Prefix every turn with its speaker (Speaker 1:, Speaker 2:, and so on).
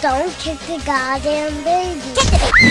Speaker 1: Don't kick the goddamn baby. Kick the baby.